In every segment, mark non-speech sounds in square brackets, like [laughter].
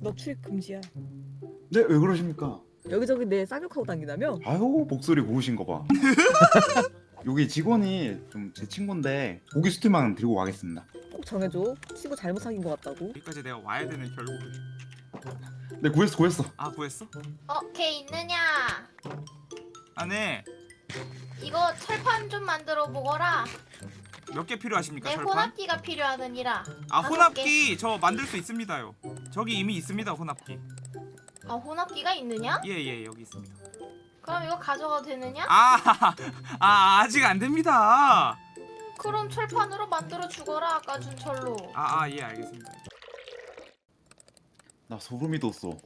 너 출입 금지야. 네, 왜 그러십니까? 여기저기 내 쌍욕하고 다니다며? 아유, 목소리 고우신 거 봐. [laughs] 여기 직원이 좀 제 친구인데 고기 스튜만 들고 가겠습니다. 꼭 정해줘. 친구 잘못 사귄 것 같다고. 여기까지 내가 와야 되는 결국. 네, 구했어, 구했어. 아 구했어? 어, 걔 있느냐? 아 네. 이거 철판 좀 만들어 보거라. 몇 개 필요하십니까 내 철판? 혼합기가 필요하느니라. 아 다섯 혼합기 저 만들 수 있습니다요. 저기 이미 있습니다 혼합기. 아, 혼합기가 있느냐? 예예 여기 있습니다. 그럼 이거 가져가도 되느냐? 아, [laughs] 아 아직 안 됩니다. 그럼 철판으로 만들어 주거라. 아까 준 철로. 아 아 예 알겠습니다. 나 소름이 돋어.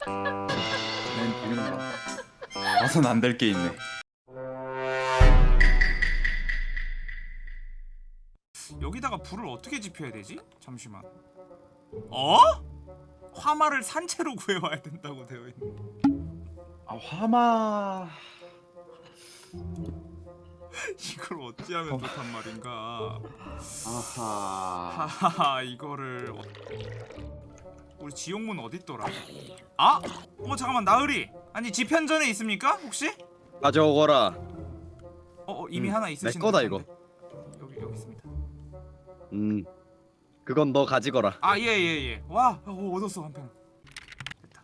[laughs] 난 보인다. 와선 안될 게 있네. 여기다가 불을 어떻게 지펴야 되지? 잠시만. 어? 화마를 산채로 [laughs] 구해와야 된다고 되어 있네. 아, 화마. [laughs] 이걸 어찌하면 좋단 말인가. 아하. 하하하 이거를 어... 우리 지옥문 어딨더라? 아? 어 잠깐만 나으리 아니 지편전에 있습니까 혹시? 가져오거라. 어, 어 이미 음, 하나 있으신 내 거다, 듯한데. 여기 여기 있습니다 음, 그건 너 가지거라. 아 예 예 예 와 어, 얻었어 한 편 됐다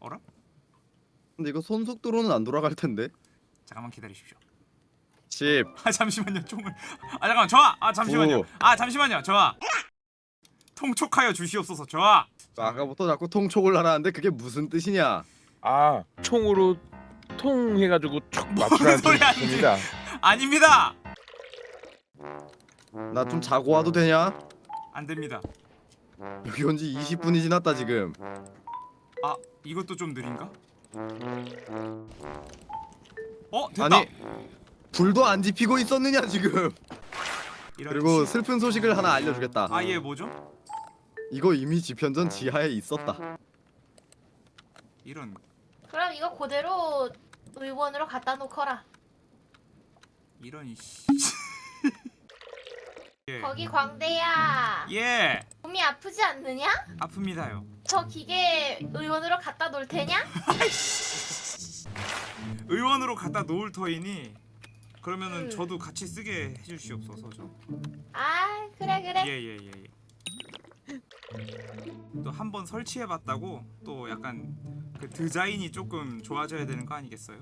어라? 근데 이거 손속도로는 안 돌아갈 텐데. 잠깐만 기다리십시오 10. 아 잠시만요 총을 아 잠깐만 저아 아 잠시만요 오. 아 잠시만요 저아 통촉하여 주시옵소서 저아 아까부터 자꾸 통촉을 하라는데 그게 무슨 뜻이냐? 아 총으로 통 해가지고 촉뭔 맞추라는 소리 하는지. 뜻입니다. 아닙니다 나 좀 자고 와도 되냐? 안 됩니다 여기 온 지 20분이 지났다 지금. 아 이것도 좀 느린가? 어 됐다 아니, 불도 안 지피고 있었느냐 지금. 그리고 씨- 슬픈 소식을 하나 알려주겠다. 아 예 뭐죠? 이거 이미 지편전 지하에 있었다. 이런 그럼 이거 그대로 의원으로 갖다 놓거라. 이런 씨. [laughs] 예. 거기 광대야. 예 몸이 아프지 않느냐? 아픕니다요. 저 기계 의원으로 갖다 놓을 테냐? [laughs] 의원으로 갖다 놓을 터이니 그러면은 음. 저도 같이 쓰게 해주시옵소서 좀. 아, 그래 그래. 예예예 예, 예. 또 한 번 설치해봤다고 또 약간 그 디자인이 조금 좋아져야 되는 거 아니겠어요?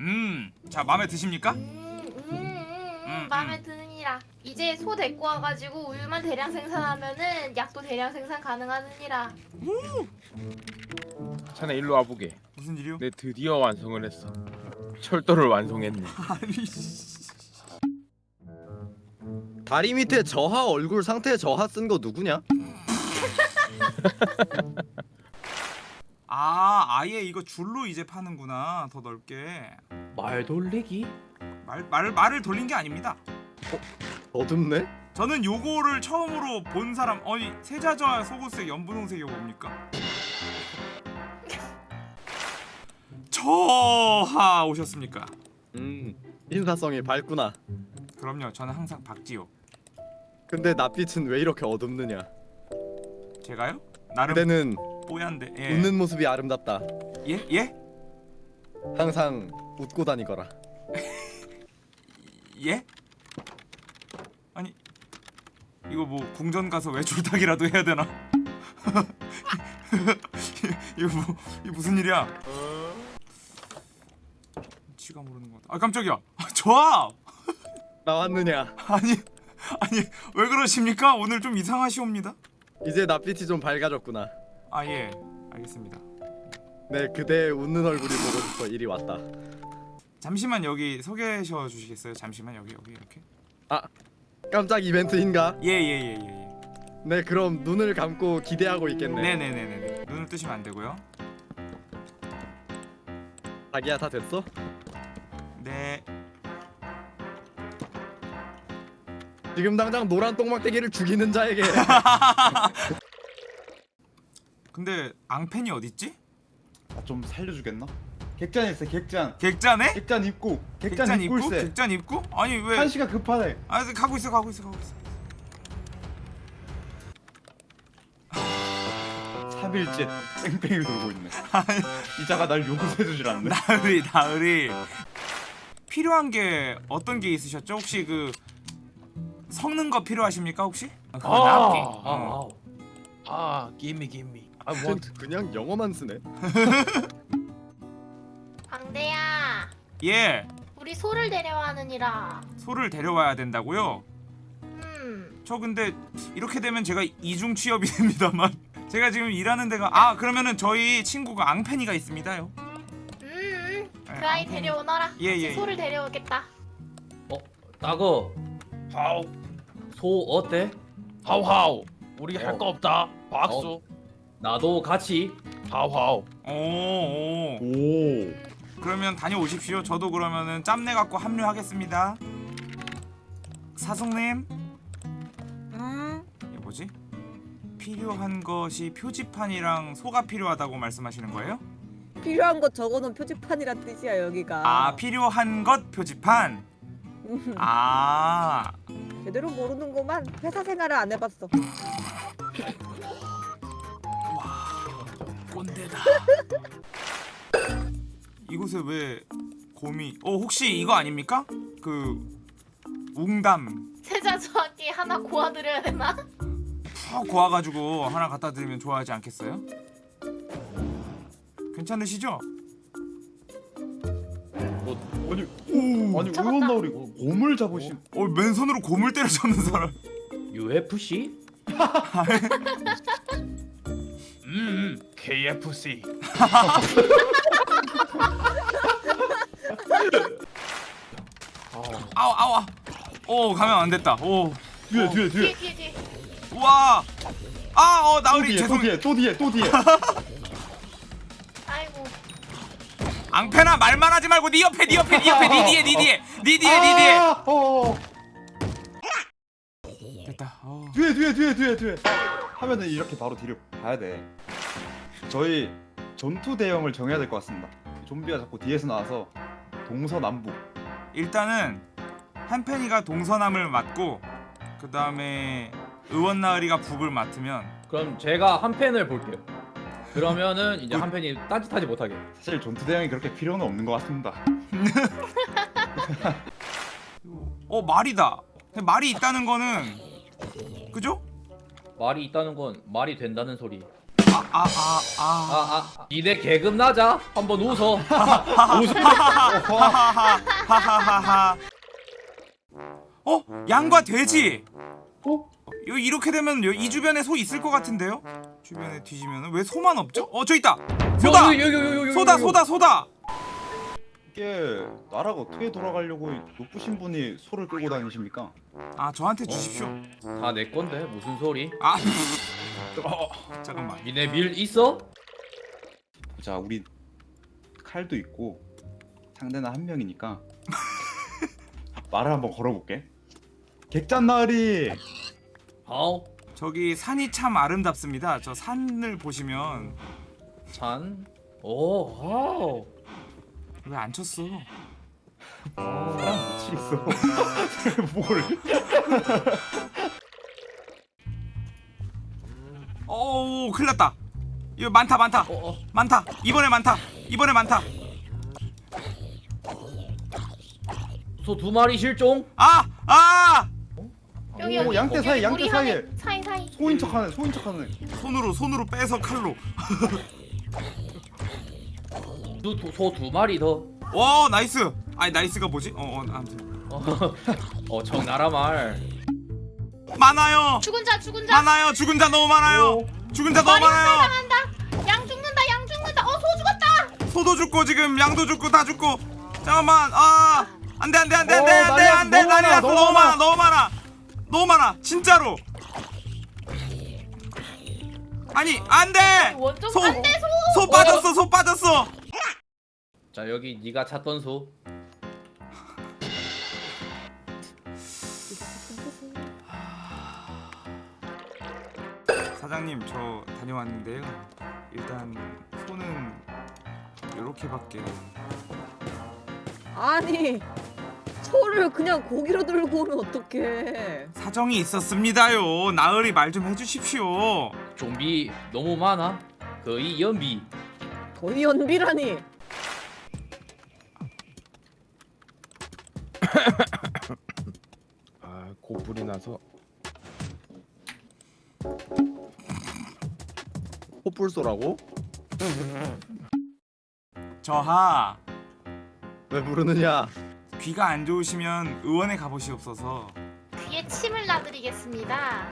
음, 자 마음에 드십니까? 음, 음, 음, 음, 음, 마음에 드 느니라. 이제 소 데리고 와가지고 우유만 대량 생산하면은 약도 대량 생산 가능하느니라. 자네 일로 와보게. 무슨 일이요? 내 드디어 완성을 했어. 철도를 완성했네. [laughs] 아니 씨. 다리 밑에 저하 얼굴 상태 저하 쓴 거 누구냐? 아 아예 이거 줄로 이제 파는구나 더 넓게 말 돌리기? 말, 말, 말을 돌린 게 아닙니다 어둡네? 저는 요거를 처음으로 본 사람 아니 세자저하 속옷색 연분홍색 이거 뭡니까? [laughs] 저하 오셨습니까? 음, 인사성이 밝구나. 그럼요 저는 항상 박지호 근데 낯빛은 왜 이렇게 어둡느냐? 제가요? 나름 그대는 뽀얀데 예. 웃는 모습이 아름답다. 예? 예? 항상 웃고 다니거라. 예? 이거 뭐 궁전 가서 외줄타기라도 해야 되나? [laughs] 이거 뭐 이게 무슨 일이야? 지가 모르는 거다. 아 깜짝이야. 아, 저아 [laughs] 나왔느냐? 아니 아니 왜 그러십니까? 오늘 좀 이상하시옵니다. 이제 낯빛이 좀 밝아졌구나. 아 예 알겠습니다. 네, 그대의 웃는 얼굴이 보고 싶어 이리 왔다. 잠시만 여기 서 계셔 주시겠어요? 잠시만 여기 여기 이렇게. 깜짝 이벤트인가? 예예예예 예, 예, 예. 네, 그럼 눈을 감고 기대하고 있겠네. 네네네네. 눈을 뜨시면 안 되고요. 자기야 다 됐어? 네. 지금 당장 노란 똥막대기를 죽이는 자에게 [laughs] 근데 앙펜이 어딨지? 아, 좀 살려주겠나? 객잔했어 객잔 객잔에? 객잔 입고 객잔, 객잔 입고 입고? 객잔 입고? 아니 왜 한시가 급하네 아 가고 있어 가고 있어 가고 있어 [laughs] 3일째 뺑뺑이 돌고 있네 이 자가 날 용서해주질 않네 나으리 나으리 필요한 게 어떤 게 있으셨죠? 혹시 그 섞는 거 필요하십니까 혹시? 아, 아. 어. 아, 아, 아, give me, give me. 아, 뭐 그냥 영어만 쓰네. [laughs] 광대야 예 우리 소를 데려와느니라 소를 데려와야 된다고요? 음 저 근데 이렇게 되면 제가 이중 취업이 [laughs] 됩니다만 제가 지금 일하는 데가 아 그러면은 저희 친구가 앙팬이가 있습니다요. 음, 네, 그 아이 앙팬이. 데려오너라 예, 예, 예. 소를 데려오겠다 어, 따거. 하우, 소 어때? 하우, 하우. 우리 어. 할거 없다. 박수. 나도 같이. 하우, 하우. 오, 오. 오 그러면 다녀오십시오. 저도 그러면은 짬내 갖고 합류하겠습니다. 음. 이게 뭐지? 필요한 것이 표지판이랑 소가 필요하다고 말씀하시는 거예요? 필요한 것 적어놓은 표지판이란 뜻이야 여기가. 아 필요한 것 표지판. 음, [laughs] 아 제대로 모르는구만. 회사 생활을 안 해봤어. [laughs] 꼰대다. [laughs] 이곳에 왜 곰이? 어 혹시 이거 아닙니까? 그 웅담 세자 저한테 하나 고아드려야 되나? 푹 고아가지고 하나 갖다 드리면 좋아하지 않겠어요? 괜찮으시죠? 아니 오 아니 잡았다. 의원나으리 곰을 잡으신 어 맨손으로 곰을 때려 잡는 사람. UFC? [laughs] 음, KFC. [laughs] 아우 아우. 오 가면 안 됐다. 오 뒤에 뒤에 뒤에 뒤에 뒤에 뒤에 우와. 아어 또 나으리 뒤에 또 죄송. 뒤에 또 뒤에 또 뒤에 아이고 앙패나 말만 하지 말고 네 옆에 네 옆에 네 옆에 네 뒤에 네 뒤에 네 뒤에 네 뒤에. 아, 어, 어. 됐다. 어. 뒤에 뒤에 뒤에 뒤에 뒤에 하면은 이렇게 바로 뒤를 봐야 돼 저희 전투 대형을 정해야 될 것 같습니다 좀비가 자꾸 뒤에서 나와서 동서남북 일단은 한펜이가 동서남을 맡고 그 다음에 의원 나으리가 북을 맡으면 그럼 제가 한 펜을 볼게요. 그러면은 이제 한 펜이 딴짓하지 못하게. 사실 전투 대형이 그렇게 필요는 없는 것 같습니다 [laughs] 어 말이다. 말이 있다는 거는 그죠? 말이 있다는 건 말이 된다는 소리. 아아아 아. 아, 아, 니네 개금 나자. 한번 웃어. [laughs] 웃어. 하하하하하하. 어 양과 돼지. 어? 요 이렇게 되면 요- 이 주변에 소 있을 것 같은데요? 주변에 뒤지면은 왜 소만 없죠? 어 저 있다. 소다. 여기, 여기, 소다 여기. 소다 이게 나라가 어떻게 돌아가려고 높으신 분이 소를 끌고 다니십니까? 아 저한테 주십시오. 다 내 건데 무슨 소리? 아 [laughs] 어, 잠깐만. 니네 밀 있어? 자 우리 칼도 있고 상대는 한 명이니까 [laughs] 말을 한번 걸어볼게 객잔나으리 하우. 저기 산이 참 아름답습니다. 저 산을 보시면 찬. 오, 하우. 왜 안 쳤어? 사람 미치겠어 뭘오 큰일 났다. 이거 많다 많다 어, 어. 많다. 이번에 많다. 이번에 많다. 소 두 마리 실종. 아 아. 여기 오, 여기 양떼 사이, 양떼 우리 사이에. 하늘 사이 사이 소인 척하네 소인 척하네 손으로 손으로 빼서 칼로. [laughs] 소 두 마리 더. 와 nice. 아니 nice가 뭐지? 어, 어 아무튼 어, 어 정나라 말. 많아요. 죽은 자 죽은 자 많아요. 죽은 자 너무 많아요. 죽은 자 너무 많아요. 당한다 양 죽는다 양 죽는다 어소 죽었다 소도 죽고 지금 양도 죽고 다 죽고. 잠깐만. 아 안돼 안돼 안돼 안돼 어, 안돼 안돼. 난리 났어. 너무 많아, 너무 많아 너무 많아 진짜로. 아니 안돼. 원점 소. 안돼 소소 빠졌어 소 빠졌어. 자 여기 네가 찾던 소. 사장님 저 다녀왔는데요. 일단 소는 이렇게밖에. 아니 소를 그냥 고기로 들고 오면 어떡해. 사정이 있었습니다요. 나으리 말 좀 해주십시오. 좀비 너무 많아. 거의 연비. 거의 연비라니. [laughs] 아 고불이 나서 호불소라고? 저하 왜 부르느냐? 귀가 안 좋으시면 의원에 가보시옵소서. 귀에 침을 놔드리겠습니다.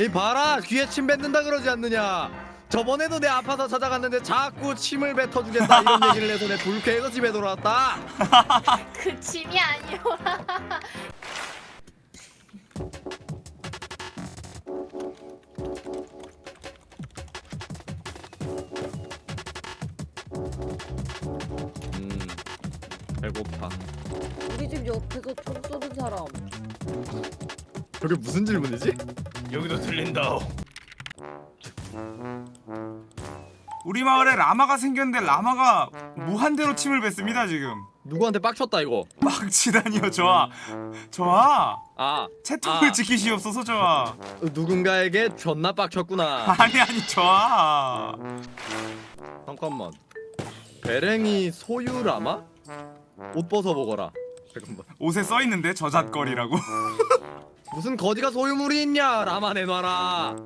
이 봐라 귀에 침 뱉는다 그러지 않느냐? 저번에도 내 아파서 찾아갔는데 자꾸 침을 뱉어주겠다 이런 [laughs] 얘기를 해서 내 불쾌해서 집에 돌아왔다. [laughs] 그 침이 아니오라. 음 배고파. 우리 집 옆에서 총 쏘는 사람. 저게 무슨 질문이지? 여기도 들린다. 우리 마을에 라마가 생겼는데 라마가 무한대로 침을 뱉습니다 지금. 누구한테 빡쳤다 이거? 빡치다니요 저하. 저하 아 채통을 아. 지키시옵소서 저하. 누군가에게 존나 빡쳤구나. 아니 아니 저하. 잠깐만. 배랭이 소유 라마? 옷 벗어 보거라. 잠깐만. 옷에 써 있는데 저잣거리라고. 무슨 거지가 소유물이 있냐? 라마 내놔라.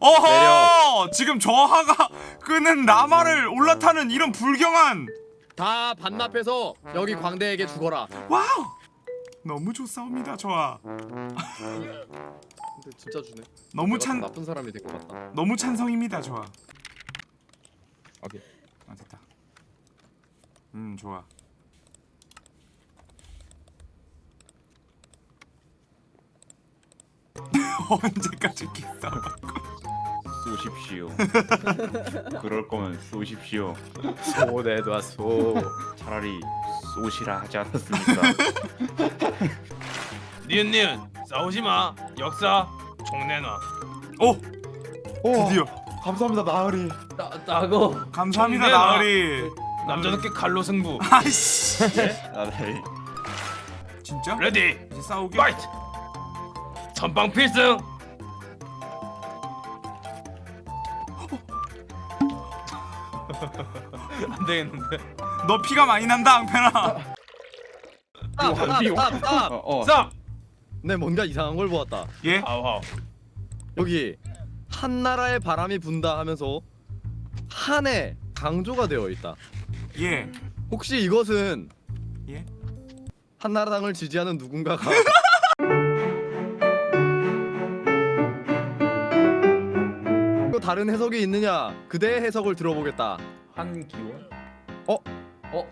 어허! 지금 저하가 끄는 라마를 올라타는 이런 불경한 다 반납해서 여기 광대에게 죽어라. wow! 너무 좋사옵니다 저하. 근데 진짜 주네. 너무 찬 나쁜 사람이 될 것 같다. 너무 찬성입니다 저하. 오케이. 아 됐다. 음 좋아. 언제까지 기싸움? 쏘십시오. 그럴 거면 쏘십시오. 소 내놔 소. 차라리 쏘시라 하지 않았습니까? [laughs] 니은 니은 싸우지 마. 역사 총 내놔. 오 오, 드디어 감사합니다 나으리. 따 따고. 감사합니다. 나으리. 남자답게 칼로 승부. 아이씨 나으리. 진짜? 레디. 이제 싸우게. 파이트. 전방 필승. 안 되겠는데. 너 피가 많이 난다 앙페나. Stop, stop, stop, stop. 어, 어. 자. 네, 뭔가 이상한 걸 보았다. 예? 아우 아우. 여기 한 나라의 바람이 분다 하면서 한에 강조가 되어 있다. 예. 혹시 이것은 예? 한나라당을 지지하는 누군가가 [laughs] 다른 해석이 있느냐? 그대의 해석을 들어보겠다. 한기원?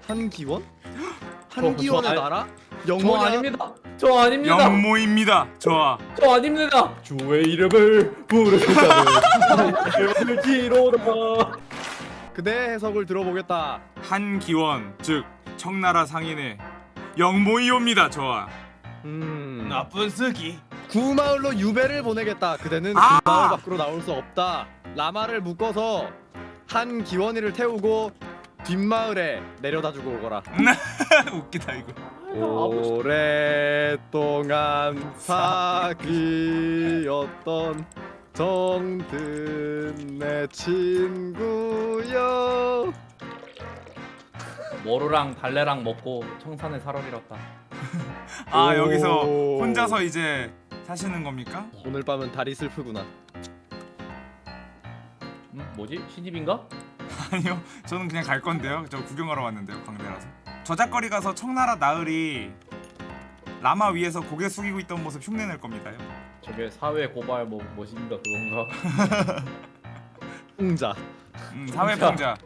한기원? [gasps] 저 한기원의 아니- 나라? 저 영원히 아닙니다. 저 아닙니다. 영모입니다. 저하. 저 아닙니다. 주의 이름을 이름을 기로다. 그대의 해석을 들어보겠다. 한기원 즉 청나라 상인의 영모이옵니다. 저하. 음. 나쁜 쓰기. 구마을로 유배를 보내겠다. 그대는 아! 구마을 밖으로 나올 수 없다. 라마를 묶어서 한 기원이를 태우고 뒷마을에 내려다 주고 오거라. [laughs] 웃기다 이거. 오랫동안 사귀었던 정든 내 친구여. 머루랑 달래랑 먹고 청산에 살아리었다. [laughs] 아 오. 여기서 혼자서 이제 사시는 겁니까? 오늘 밤은 다리 슬프구나. 음, 뭐지? 시집인가? [laughs] 아니요. 저는 그냥 갈 건데요. 저 구경하러 왔는데요. 광대라서. 저작거리 가서 청나라 나으리 라마 위에서 고개 숙이고 있던 모습 흉내낼 겁니다요. 저게 사회 고발 뭐 뭐신가 그건가? [laughs] 응자. 음, 사회 풍자.